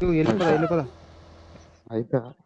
El para ahí, el Ahí está.